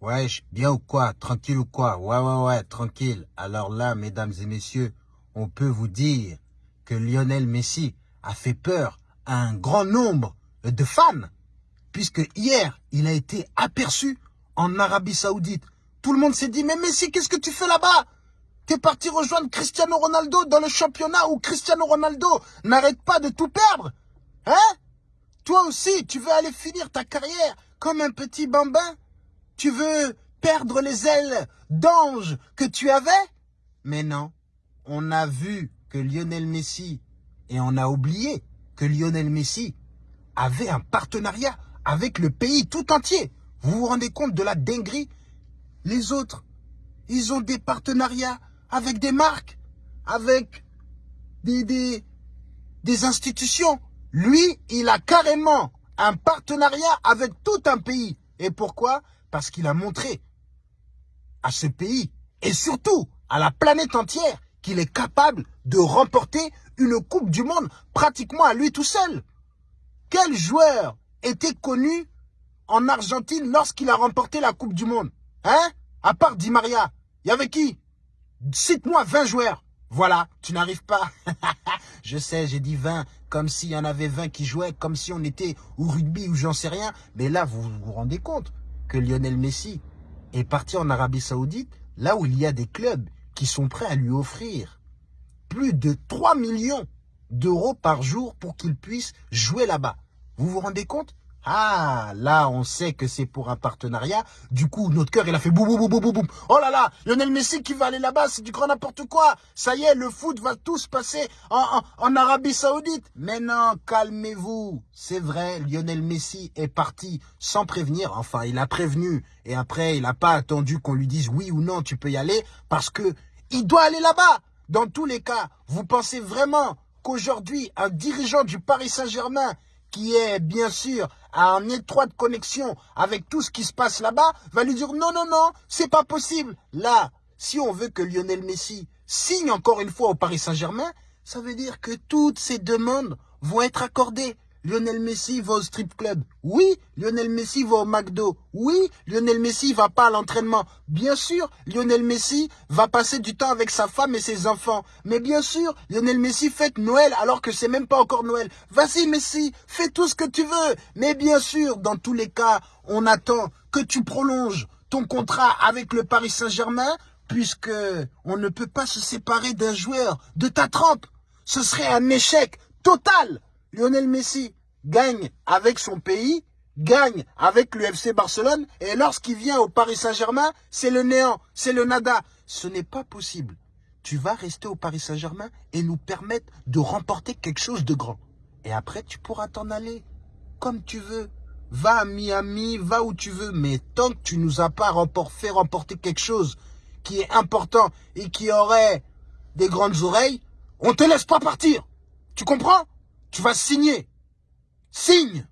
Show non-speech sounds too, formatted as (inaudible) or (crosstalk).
Ouais, bien ou quoi? Tranquille ou quoi? Ouais, ouais, ouais, tranquille. Alors là, mesdames et messieurs, on peut vous dire que Lionel Messi a fait peur à un grand nombre de fans, puisque hier, il a été aperçu en Arabie Saoudite. Tout le monde s'est dit, mais Messi, qu'est-ce que tu fais là-bas? T'es parti rejoindre Cristiano Ronaldo dans le championnat où Cristiano Ronaldo n'arrête pas de tout perdre? Hein? Toi aussi, tu veux aller finir ta carrière comme un petit bambin? Tu veux perdre les ailes d'ange que tu avais? Mais non, on a vu que Lionel Messi, et on a oublié que Lionel Messi avait un partenariat avec le pays tout entier. Vous vous rendez compte de la dinguerie? Les autres, ils ont des partenariats avec des marques, avec des, des, des institutions. Lui, il a carrément un partenariat avec tout un pays. Et pourquoi? Parce qu'il a montré à ce pays, et surtout à la planète entière, qu'il est capable de remporter une Coupe du Monde pratiquement à lui tout seul. Quel joueur était connu en Argentine lorsqu'il a remporté la Coupe du Monde Hein? À part Di Maria, il y avait qui? Cite-moi 20 joueurs. Voilà, tu n'arrives pas. (laughs) je sais, j'ai dit 20, comme s'il y en avait 20 qui jouaient, comme si on était au rugby ou j'en sais rien. Mais là, vous vous rendez compte que Lionel Messi est parti en Arabie Saoudite, là où il y a des clubs qui sont prêts à lui offrir plus de 3 millions d'euros par jour pour qu'il puisse jouer là-bas. Vous vous rendez compte ah, là, on sait que c'est pour un partenariat. Du coup, notre cœur, il a fait boum, boum, boum, boum, boum. Oh là là, Lionel Messi qui va aller là-bas, c'est du grand n'importe quoi. Ça y est, le foot va tous passer en, en Arabie Saoudite. Mais non, calmez-vous. C'est vrai, Lionel Messi est parti sans prévenir. Enfin, il a prévenu. Et après, il n'a pas attendu qu'on lui dise oui ou non, tu peux y aller. Parce que il doit aller là-bas. Dans tous les cas, vous pensez vraiment qu'aujourd'hui, un dirigeant du Paris Saint-Germain qui est bien sûr en étroite connexion avec tout ce qui se passe là-bas, va lui dire non, non, non, c'est pas possible. Là, si on veut que Lionel Messi signe encore une fois au Paris Saint-Germain, ça veut dire que toutes ces demandes vont être accordées. Lionel Messi va au strip club. Oui, Lionel Messi va au McDo. Oui, Lionel Messi va pas à l'entraînement. Bien sûr, Lionel Messi va passer du temps avec sa femme et ses enfants. Mais bien sûr, Lionel Messi fête Noël alors que c'est même pas encore Noël. Vas-y Messi, fais tout ce que tu veux. Mais bien sûr, dans tous les cas, on attend que tu prolonges ton contrat avec le Paris Saint-Germain puisque on ne peut pas se séparer d'un joueur de ta trempe. Ce serait un échec total. Lionel Messi gagne avec son pays, gagne avec le FC Barcelone, et lorsqu'il vient au Paris Saint-Germain, c'est le néant, c'est le nada. Ce n'est pas possible. Tu vas rester au Paris Saint-Germain et nous permettre de remporter quelque chose de grand. Et après, tu pourras t'en aller comme tu veux. Va à Miami, va où tu veux, mais tant que tu nous as pas fait remporter quelque chose qui est important et qui aurait des grandes oreilles, on te laisse pas partir. Tu comprends? Tu vas signer. Signe